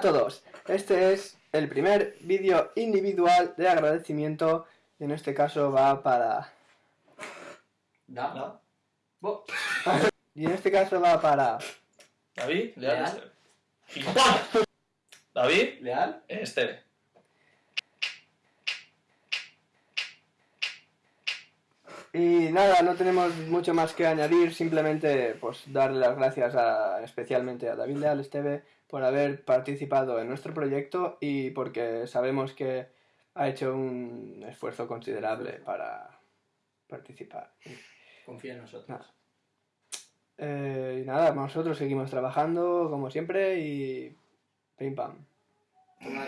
todos, este es el primer vídeo individual de agradecimiento y en este caso va para... Da. ¿No? Bo. Y en este caso va para... David, Leal, Leal. ¡pam! David, Leal. Esteve. Y nada, no tenemos mucho más que añadir, simplemente pues darle las gracias a, especialmente a David Leal Esteve por haber participado en nuestro proyecto y porque sabemos que ha hecho un esfuerzo considerable para participar. Confía en nosotros. Nada. Eh, y nada, nosotros seguimos trabajando como siempre y pim pam. Toma.